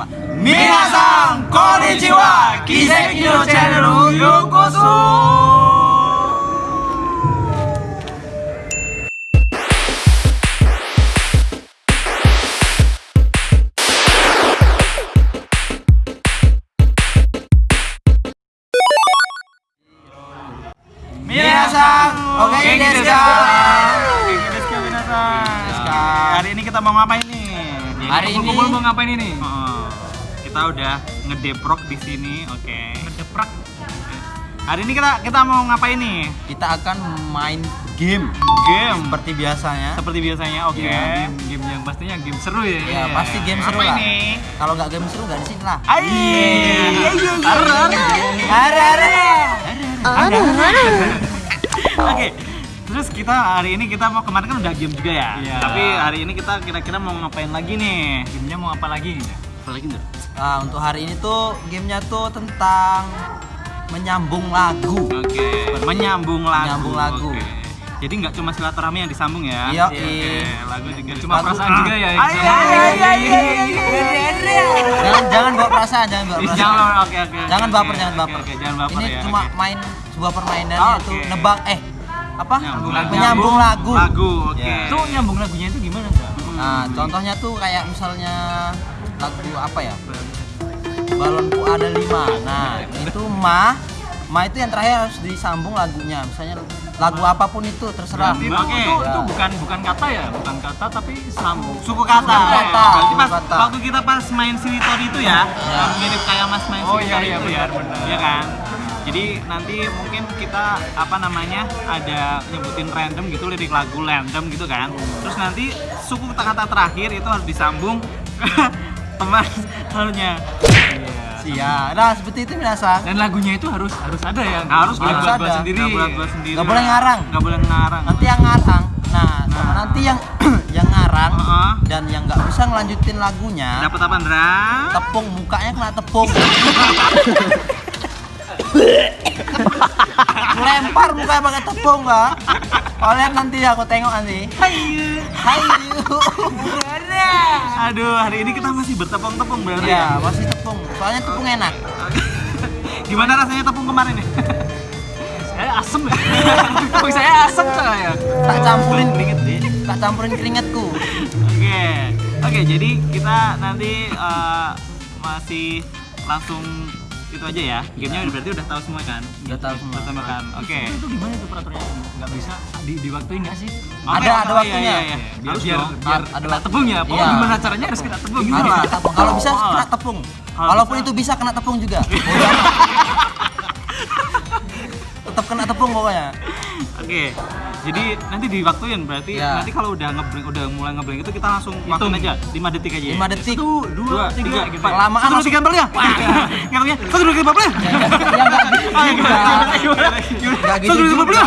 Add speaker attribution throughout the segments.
Speaker 1: apa? Minasan konnichiwa, Kiseki no channel yokoso. Oke desu ka.
Speaker 2: Desu ka. Hari ini kita mau ngapain nih?
Speaker 1: Hari ini-
Speaker 3: Kumpul mau ngapain ini?
Speaker 2: Oh, kita udah ngedeprok di sini, oke.
Speaker 3: Ngedeprak.
Speaker 2: Hari ini kita kita mau ngapain nih?
Speaker 1: Kita akan main game
Speaker 2: Game
Speaker 1: seperti biasanya.
Speaker 2: seperti biasanya, oke.
Speaker 3: Ya, game, game yang pastinya game seru ya.
Speaker 1: Ya pasti game seru
Speaker 2: Apa
Speaker 1: lah.
Speaker 2: ini?
Speaker 1: Kalau nggak game seru nggak di sini lah.
Speaker 2: Ai, iya, iya, iya.
Speaker 1: Ada ada.
Speaker 2: Oke. Terus kita hari ini kita mau kemarin kan udah game juga ya.
Speaker 3: Iya.
Speaker 2: Tapi hari ini kita kira-kira mau ngapain lagi nih?
Speaker 3: Gamenya mau apa lagi?
Speaker 2: Apa lagi enggak?
Speaker 1: Nah, untuk hari ini tuh gamenya tuh tentang menyambung lagu.
Speaker 2: Oke. Menyambung lagu.
Speaker 1: Menyambung lagu.
Speaker 2: Oke. Jadi nggak cuma silaturahmi yang disambung ya?
Speaker 1: Iya,
Speaker 2: Oke,
Speaker 1: iya.
Speaker 2: lagu juga
Speaker 3: Cuma
Speaker 1: Lagu-
Speaker 3: perasaan juga ya.
Speaker 2: Ah, iya, iya, iya, iya, iya, iya.
Speaker 1: Jangan jangan bawa perasaan, jangan bawa perasaan.
Speaker 2: Jangan, oke, oke.
Speaker 1: Jangan baper, jangan baper.
Speaker 2: oke, jangan baper
Speaker 1: Ini
Speaker 2: ya.
Speaker 1: cuma main sebuah permainan
Speaker 2: Oke.
Speaker 1: yaitu nebak eh apa?
Speaker 2: Nyambung lagu.
Speaker 1: Menyambung lagu.
Speaker 2: Lagu, oke.
Speaker 1: Ya.
Speaker 3: Itu nyambung lagunya itu gimana?
Speaker 1: Nah, contohnya tuh kayak misalnya lagu apa ya? Balonku ada lima. Nah, itu ma, ma itu yang terakhir harus disambung lagunya. Misalnya lagu apa pun itu terserah.
Speaker 3: Berarti itu,
Speaker 2: Oke.
Speaker 3: itu, itu
Speaker 1: Ya.
Speaker 3: bukan bukan kata ya, bukan kata tapi sambung.
Speaker 2: Suku kata.
Speaker 1: Suku kata,
Speaker 2: Berarti pas
Speaker 1: kata.
Speaker 2: waktu kita pas main Sinitori itu ya,
Speaker 1: Ya.
Speaker 2: yang mirip kayak Mas main
Speaker 3: Oh, iya, iya,
Speaker 2: itu ya.
Speaker 3: benar, benar.
Speaker 2: Iya kan? Jadi nanti mungkin kita apa namanya ada nyebutin random gitu lirik lagu random gitu kan. Terus nanti suku kata terakhir itu harus disambung teman lalunya.
Speaker 3: Iya.
Speaker 1: Nah, seperti itu biasa.
Speaker 3: Dan lagunya itu harus harus ada ya.
Speaker 2: Harus
Speaker 3: Nggak
Speaker 1: harus
Speaker 3: buat-buat
Speaker 1: ada.
Speaker 3: sendiri.
Speaker 2: Nggak buat buat sendiri.
Speaker 1: Nggak boleh ngarang.
Speaker 2: Nggak boleh ngarang.
Speaker 1: Nanti yang ngarang. Nah,
Speaker 2: Nah.
Speaker 1: nanti yang yang ngarang
Speaker 2: Heeh.
Speaker 1: dan yang nggak bisa ngelanjutin lagunya
Speaker 2: Dapat apa, Ndra?
Speaker 1: tepung mukanya kena tepung lempar mukanya pakai tepung pak lihat nanti aku tengok nanti
Speaker 2: Hayu.
Speaker 1: hai
Speaker 2: Aduh, hari ini kita masih bertepung-tepung berarti
Speaker 1: ya
Speaker 2: ya.
Speaker 1: masih tepung soalnya tepung enak
Speaker 2: Gimana rasanya tepung kemarin nih?
Speaker 3: Saya asem ya. Kok saya asem saya.
Speaker 1: tak campurin keringet tak campurin keringetku
Speaker 2: Oke, oke. Jadi kita nanti eh, masih langsung itu aja ya. Gamenya udah berarti udah tahu semua kan?
Speaker 1: Udah tahu semua.
Speaker 2: Udah tahu kan? Oke.
Speaker 3: Itu, itu gimana itu peraturannya? Nggak bisa di diwaktuin nggak sih?
Speaker 1: Ada- ada
Speaker 2: oh, iya,
Speaker 1: waktunya.
Speaker 2: iya, iya.
Speaker 3: Biar
Speaker 2: Harus
Speaker 3: biar,
Speaker 2: dong.
Speaker 3: biar
Speaker 1: Ada
Speaker 3: kena
Speaker 1: waktu.
Speaker 3: tepung ya. Pokoknya
Speaker 1: Iya.
Speaker 3: gimana caranya harus kena tepung gitu.
Speaker 1: Harus
Speaker 3: ya?
Speaker 1: kena tepung. kalau bisa kena tepung walaupun itu bisa kena tepung juga tetap kena tepung pokoknya
Speaker 2: Oke. Jadi nanti diwaktuin berarti
Speaker 1: Iya.
Speaker 2: nanti kalau udah ngeblank udah mulai ngeblank itu kita langsung waktuin aja 5 detik aja. ya?
Speaker 1: 5 detik
Speaker 3: Satu, dua, tiga, gitu. ya.
Speaker 1: Kelamaan
Speaker 2: Satu
Speaker 1: langsung-
Speaker 2: tiga empat ya. Ngomongnya satu dua tiga empat ya.
Speaker 1: ya nggak gitu
Speaker 2: Oh, iya,
Speaker 1: juga
Speaker 2: gimana, gimana, gimana?
Speaker 1: nggak gitu juga
Speaker 2: empat,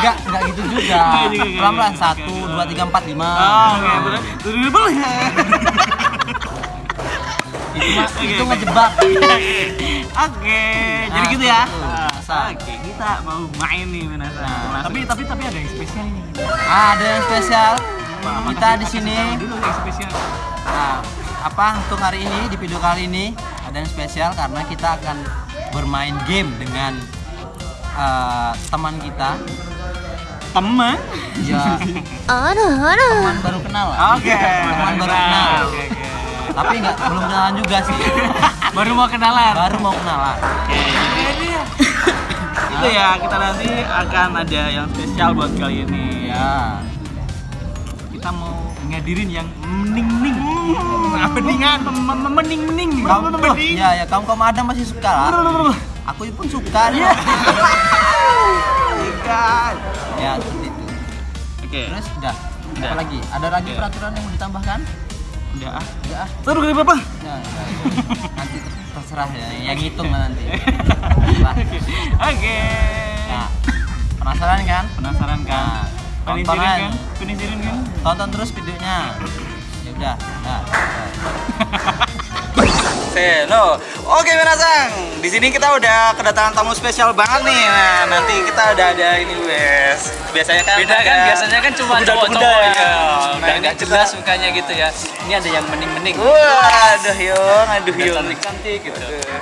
Speaker 1: nggak nggak gitu juga
Speaker 2: Nggak juga, nggak
Speaker 1: pelan pelan
Speaker 2: juga.
Speaker 1: satu dua tiga empat lima
Speaker 2: Oh, oke, ya.
Speaker 1: itu mah itu ngejebak
Speaker 2: Oke, jadi gitu ya. Minasa.
Speaker 1: Ah,
Speaker 2: oke, kita mau main nih Minasa.
Speaker 1: Nah,
Speaker 3: tapi tapi tapi ada yang spesial
Speaker 1: nih. Ada yang spesial. Wow. kita di sini.
Speaker 3: Dulu yang spesial.
Speaker 1: Nah, apa untuk hari ini di video kali ini ada yang spesial karena kita akan bermain game dengan uh, teman kita.
Speaker 2: Teman?
Speaker 1: Ya.
Speaker 4: Aduh, aduh.
Speaker 1: Teman baru kenal.
Speaker 2: Oke. Okay.
Speaker 1: Teman baru kenal.
Speaker 2: Okay, okay.
Speaker 1: Tapi nggak belum kenalan juga sih.
Speaker 3: baru mau kenalan.
Speaker 1: Baru mau kenalan.
Speaker 2: Oke. Okay itu ya kita nanti akan ada yang spesial buat kali ini.
Speaker 1: ya
Speaker 2: Kita mau ngadirin yang mening-ning.
Speaker 3: Apa dengan
Speaker 2: Mening-mening.
Speaker 1: kamu ya ya kamu kamu ada masih suka? Lah aku pun suka ya
Speaker 2: Ikan.
Speaker 1: ya seperti itu
Speaker 2: Oke.
Speaker 1: terus udah.
Speaker 2: Udah.
Speaker 1: apa lagi? Ada lagi
Speaker 2: Oke.
Speaker 1: peraturan yang mau ditambahkan
Speaker 2: Udah ah.
Speaker 1: udah ah
Speaker 2: Terus kali berapa?
Speaker 1: Ya. nanti ter- terserah ya yang ngitung lah nanti.
Speaker 2: Oke.
Speaker 1: nah penasaran kan
Speaker 2: Penasaran kan?
Speaker 1: Nah,
Speaker 2: Penisirin
Speaker 1: tonton
Speaker 2: kan? Penisirin kan?
Speaker 1: tonton terus videonya ya udah nah,
Speaker 2: Say no. Oke, Minasang. Di sini kita udah kedatangan tamu spesial banget nih. Nah, nanti kita udah ada ini, Wes. Biasanya kan
Speaker 3: Beda kan biasanya kan cuma cowok-cowok
Speaker 2: ya.
Speaker 3: ya.
Speaker 2: Nah,
Speaker 3: Udah
Speaker 2: ini
Speaker 3: nggak
Speaker 2: kita-
Speaker 3: jelas mukanya gitu ya. Ini ada yang mening-mening.
Speaker 2: Wah, aduh Yong, aduh Yong.
Speaker 3: cantik-cantik gitu.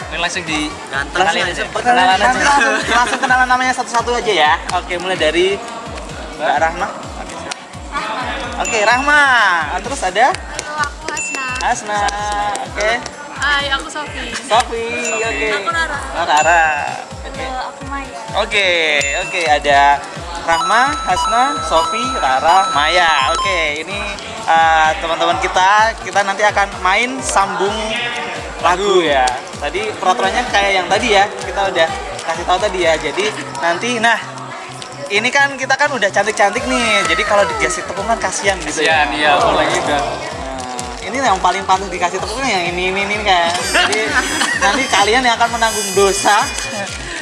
Speaker 3: Ini langsung di
Speaker 1: Ganteng
Speaker 3: kenalin
Speaker 1: aja.
Speaker 3: Perkenalan aja.
Speaker 2: langsung, langsung kenalan namanya satu-satu aja ya. Oke, mulai dari Mbak Rahma. Oke, Rahma. Terus ada
Speaker 4: Halo, aku Hasna.
Speaker 2: Hasna. Oke.
Speaker 4: Hai, aku Sofi.
Speaker 2: Sofi. Oke.
Speaker 4: Aku Rara.
Speaker 2: Oh, Rara.
Speaker 4: Halo, aku Maya.
Speaker 2: Oke, oke ada Rahma, Hasna, Sofi, Rara, Maya. Oke, ini uh, teman-teman kita, kita nanti akan main sambung lagu ya. Tadi peraturannya kayak yang tadi ya, kita udah kasih tahu tadi ya. Jadi nanti, nah ini kan kita kan udah cantik-cantik nih. Jadi kalau dikasih tepung kan kasihan gitu ya.
Speaker 3: Kasihan, iya, apalagi udah
Speaker 2: ini yang paling pantas dikasih tepung yang ini ini ini kan. Jadi nanti kalian yang akan menanggung dosa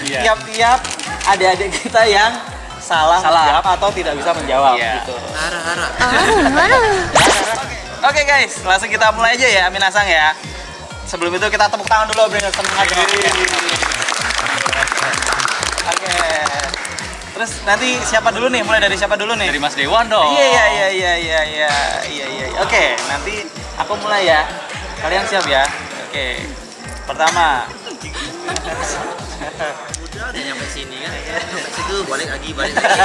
Speaker 3: Iya.
Speaker 2: tiap-tiap adik-adik kita yang salah,
Speaker 3: Salah.
Speaker 2: menjawab atau tidak bisa menjawab
Speaker 3: Iya.
Speaker 2: gitu.
Speaker 1: Hara hara.
Speaker 2: Oke guys, langsung kita mulai aja ya Minasang ya. Sebelum itu kita tepuk tangan dulu bro, seneng aja. Oke. Terus nanti siapa dulu nih? Mulai dari siapa dulu nih?
Speaker 3: dari Mas Dewan dong.
Speaker 2: Iya iya iya iya iya iya iya iya. Oke, nanti aku mulai ya. Kalian siap ya? Oke. Pertama.
Speaker 1: Udah nyampe sini kan. Sampai situ balik lagi balik lagi.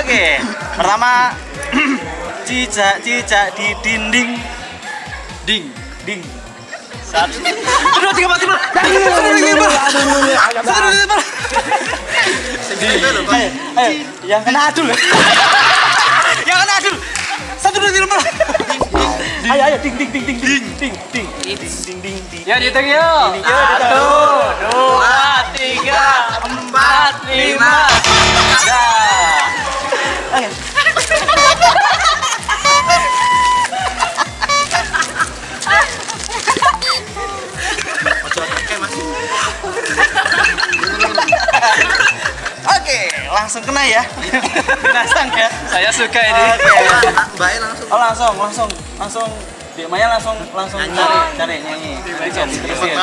Speaker 2: Oke. Pertama. Cicak cicak di dinding. Ding ding.
Speaker 3: Satu.
Speaker 2: Dua tiga empat lima. Ayo, ayo, yang kena adul. yang kena adul. Satu dua tiga empat. Ayo ayo ding ding ding ding ding ding ding ding ding ding.
Speaker 3: Ya.
Speaker 2: Ini yuk,
Speaker 3: Satu, dua, tiga, empat, lima.
Speaker 2: Oke, langsung kena ya. Binasang ya.
Speaker 3: Saya suka ini.
Speaker 2: Oke.
Speaker 1: Mbak- Mbaknya langsung.
Speaker 2: Oh langsung, langsung, langsung. Di Maya langsung langsung
Speaker 1: Nyanyi.
Speaker 2: cari, cari nyanyi. Terusin, terusin.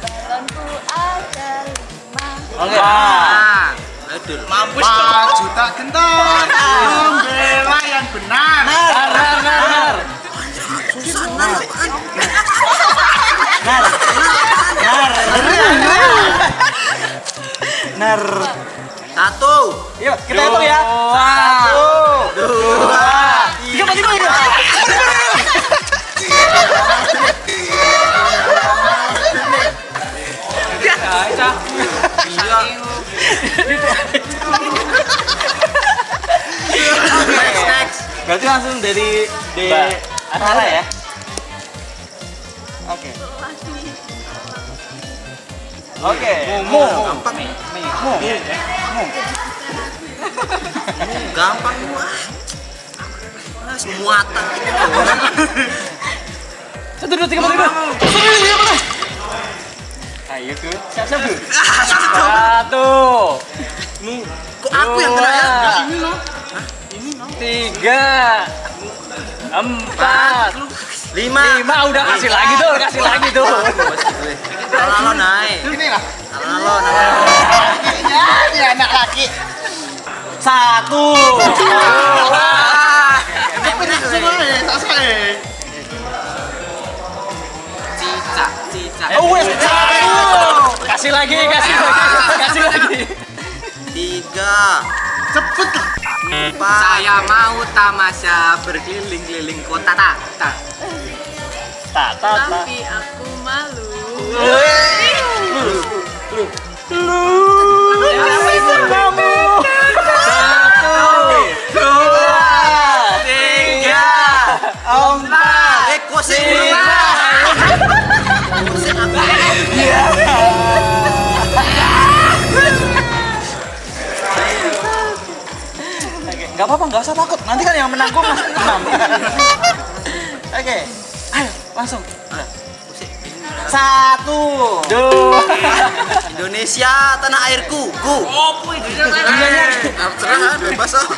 Speaker 4: Balonku ada lima.
Speaker 2: Oke.
Speaker 1: Adul.
Speaker 2: Mampus
Speaker 5: Maju tak gentar, membela yang benar.
Speaker 3: Nar, nar, nar, Nar.
Speaker 1: Satu.
Speaker 2: Yuk, kita hitung ya. Satu, dua, tiga.
Speaker 1: Iya. Next, next.
Speaker 2: Berarti langsung dari D
Speaker 3: Mbak.
Speaker 2: Antara ya. Oke. Oke. Mu.
Speaker 1: Gampang.
Speaker 2: Mu. Mu.
Speaker 1: Gampang gua. Ah, semua tak.
Speaker 3: Satu, dua, tiga, empat, lima.
Speaker 2: Ayo tuh. Siap siap tuh.
Speaker 3: Satu.
Speaker 1: Kok aku yang kena ya?
Speaker 3: Dua.
Speaker 1: Ini loh.
Speaker 3: Tiga. Empat.
Speaker 1: Lima.
Speaker 3: Lima udah kasih lagi tuh, kasih lagi tuh.
Speaker 1: Lo naik.
Speaker 5: Ini lah.
Speaker 1: Naik.
Speaker 5: Ya, ini anak laki.
Speaker 2: Satu.
Speaker 1: Cicak, cicak.
Speaker 2: Oh, wes. Satu.
Speaker 3: Kasih lagi, kasih lagi, kasih lagi.
Speaker 1: Tiga.
Speaker 5: Cepet lah.
Speaker 1: Empat. Saya mau tamasya berkeliling-keliling kota tak. Tak.
Speaker 2: Tak tak tak.
Speaker 4: Tapi aku malu.
Speaker 2: Dua. Nggak nggak usah takut. Nanti kan yang menang masih enam. Oke, ayo langsung. Satu,
Speaker 3: Dua.
Speaker 1: Indonesia.
Speaker 5: Indonesia tanah airku. Ku.
Speaker 3: Oh, itu
Speaker 5: Terserah bebas oh.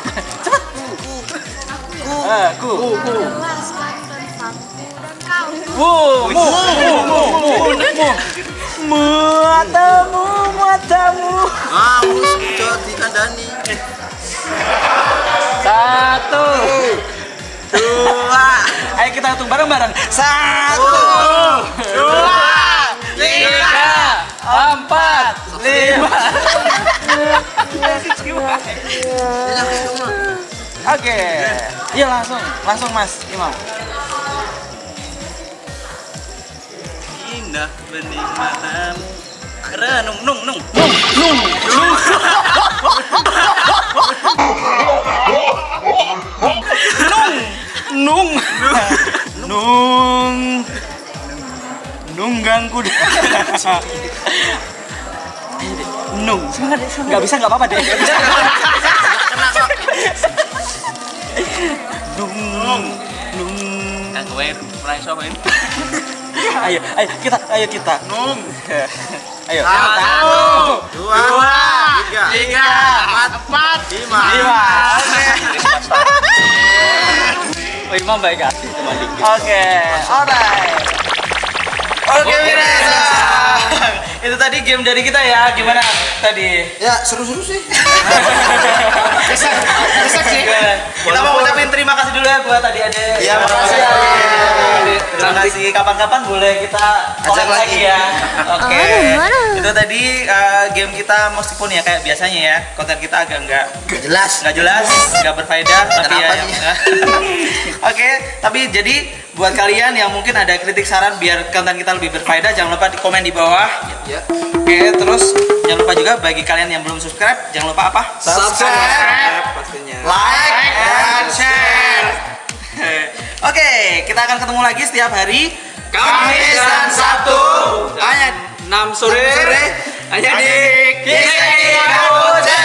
Speaker 2: Eh, ku.
Speaker 4: Jelaskan tentang dan kau.
Speaker 2: Mu, mu, mu, mu, mu, mu. Matamu, matamu.
Speaker 5: Kamu sudah dikandani.
Speaker 2: Satu, dua. Ayo kita hitung bareng-bareng. Satu, dua, tiga, empat, lima. Oke, iya langsung, langsung Mas Imam.
Speaker 5: Indah bening matamu. Renung nung nung.
Speaker 2: Nung, Nung, nggak bisa nggak apa-apa deh. Nung, nung. Ayo, ayo kita, ayo kita.
Speaker 5: Nung.
Speaker 2: Ayo.
Speaker 5: Satu, dua, tiga, empat, lima.
Speaker 2: Lima. Oh, Imam baik hati teman dikit. Oke, alright. Oke, Mirasa. Itu tadi game dari kita ya. Gimana tadi?
Speaker 5: Ya seru-seru sih.
Speaker 2: Kesak, kesak sih. Kita mau ucapin terima kasih dulu ya buat tadi ada.
Speaker 5: Ya, makasih,
Speaker 2: ya. Terima kasih. Kapan-kapan boleh kita
Speaker 5: Ajak lagi.
Speaker 2: lagi ya. Oke.
Speaker 4: Mana?
Speaker 2: Itu tadi uh, game kita meskipun ya kayak biasanya ya konten kita agak nggak
Speaker 5: Gak jelas.
Speaker 2: nggak jelas, nggak berfaedah, tapi ya.
Speaker 5: Nih?
Speaker 2: Oke, tapi jadi buat kalian yang mungkin ada kritik saran biar konten kita lebih berfaedah, jangan lupa di komen di bawah.
Speaker 5: Ya.
Speaker 2: Oke, terus jangan lupa juga bagi kalian yang belum subscribe, jangan lupa apa?
Speaker 5: Subscribe pastinya.
Speaker 2: like, and share. Oke, kita akan ketemu lagi setiap hari
Speaker 5: Kamis dan Sabtu.
Speaker 2: hanya
Speaker 3: 6 sore.
Speaker 5: Sore.
Speaker 3: Hanya di
Speaker 2: Kiseki Kamu